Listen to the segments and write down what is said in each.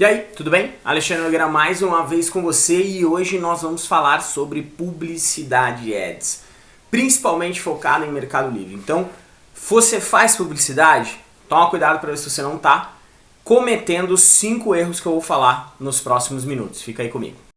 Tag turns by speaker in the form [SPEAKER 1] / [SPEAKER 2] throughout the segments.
[SPEAKER 1] E aí, tudo bem? Alexandre Nogueira mais uma vez com você e hoje nós vamos falar sobre publicidade ads, principalmente focado em Mercado Livre. Então, você faz publicidade? Toma cuidado para ver se você não está cometendo 5 erros que eu vou falar nos próximos minutos. Fica aí comigo.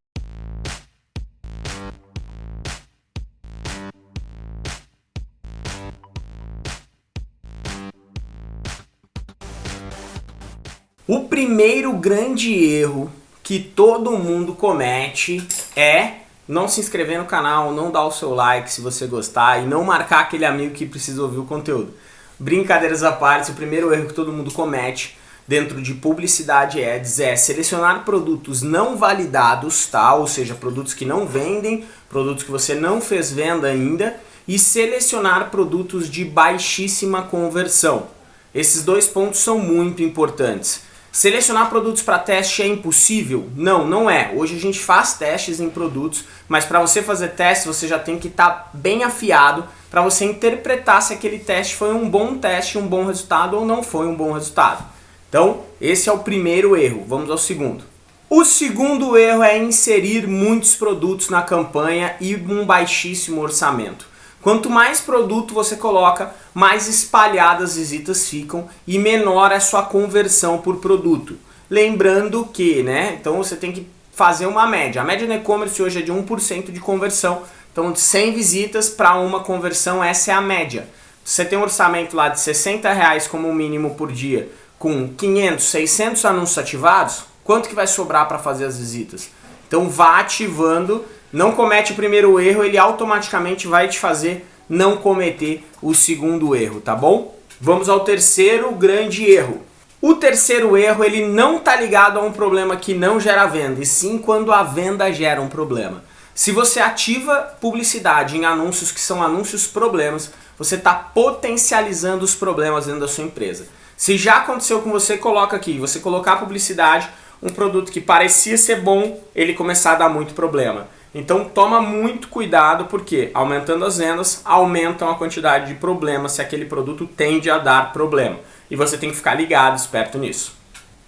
[SPEAKER 1] O primeiro grande erro que todo mundo comete é não se inscrever no canal, não dar o seu like se você gostar e não marcar aquele amigo que precisa ouvir o conteúdo. Brincadeiras à parte, o primeiro erro que todo mundo comete dentro de publicidade ads é selecionar produtos não validados, tá? ou seja, produtos que não vendem, produtos que você não fez venda ainda, e selecionar produtos de baixíssima conversão. Esses dois pontos são muito importantes. Selecionar produtos para teste é impossível? Não, não é. Hoje a gente faz testes em produtos, mas para você fazer teste você já tem que estar tá bem afiado para você interpretar se aquele teste foi um bom teste, um bom resultado ou não foi um bom resultado. Então, esse é o primeiro erro. Vamos ao segundo. O segundo erro é inserir muitos produtos na campanha e um baixíssimo orçamento. Quanto mais produto você coloca, mais espalhadas as visitas ficam e menor é a sua conversão por produto. Lembrando que, né, então você tem que fazer uma média. A média no e-commerce hoje é de 1% de conversão. Então de 100 visitas para uma conversão, essa é a média. Você tem um orçamento lá de 60 reais como mínimo por dia, com 500, 600 anúncios ativados, quanto que vai sobrar para fazer as visitas? Então vá ativando não comete o primeiro erro, ele automaticamente vai te fazer não cometer o segundo erro, tá bom? Vamos ao terceiro grande erro. O terceiro erro, ele não está ligado a um problema que não gera venda, e sim quando a venda gera um problema. Se você ativa publicidade em anúncios que são anúncios problemas, você está potencializando os problemas dentro da sua empresa. Se já aconteceu com você, coloca aqui, você colocar publicidade, um produto que parecia ser bom, ele começar a dar muito problema. Então toma muito cuidado porque aumentando as vendas, aumentam a quantidade de problemas se aquele produto tende a dar problema. E você tem que ficar ligado, esperto nisso.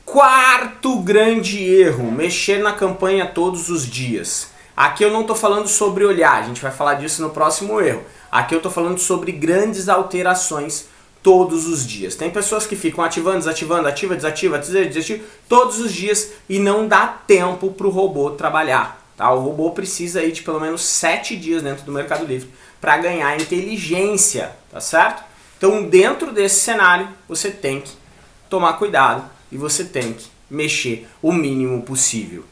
[SPEAKER 1] Quarto grande erro, mexer na campanha todos os dias. Aqui eu não estou falando sobre olhar, a gente vai falar disso no próximo erro. Aqui eu estou falando sobre grandes alterações todos os dias. Tem pessoas que ficam ativando, desativando, ativa, desativa, desativa, todos os dias e não dá tempo para o robô trabalhar. Tá? O robô precisa aí de pelo menos 7 dias dentro do Mercado Livre para ganhar inteligência, tá certo? Então dentro desse cenário você tem que tomar cuidado e você tem que mexer o mínimo possível.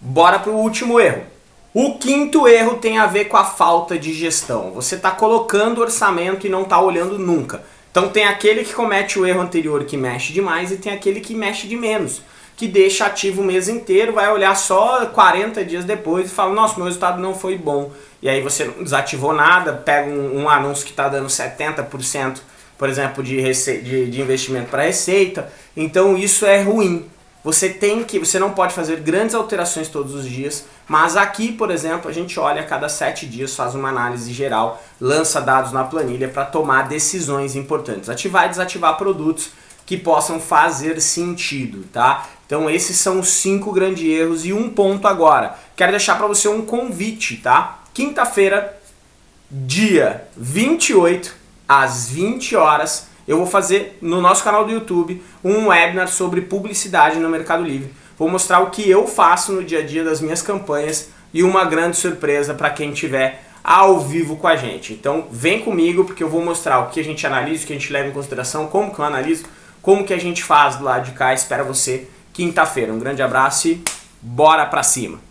[SPEAKER 1] Bora para o último erro. O quinto erro tem a ver com a falta de gestão. Você está colocando orçamento e não está olhando nunca. Então tem aquele que comete o erro anterior que mexe demais e tem aquele que mexe de menos que deixa ativo o mês inteiro, vai olhar só 40 dias depois e fala, nossa, meu resultado não foi bom. E aí você não desativou nada, pega um, um anúncio que está dando 70%, por exemplo, de, de, de investimento para receita, então isso é ruim. Você tem que, você não pode fazer grandes alterações todos os dias, mas aqui, por exemplo, a gente olha a cada sete dias, faz uma análise geral, lança dados na planilha para tomar decisões importantes. Ativar e desativar produtos que possam fazer sentido, tá? Então esses são os cinco grandes erros e um ponto agora. Quero deixar para você um convite, tá? Quinta-feira, dia 28, às 20 horas, eu vou fazer no nosso canal do YouTube um webinar sobre publicidade no Mercado Livre. Vou mostrar o que eu faço no dia a dia das minhas campanhas e uma grande surpresa para quem tiver ao vivo com a gente. Então vem comigo porque eu vou mostrar o que a gente analisa, o que a gente leva em consideração, como que eu analiso, como que a gente faz do lado de cá. Espero você quinta-feira. Um grande abraço e bora pra cima!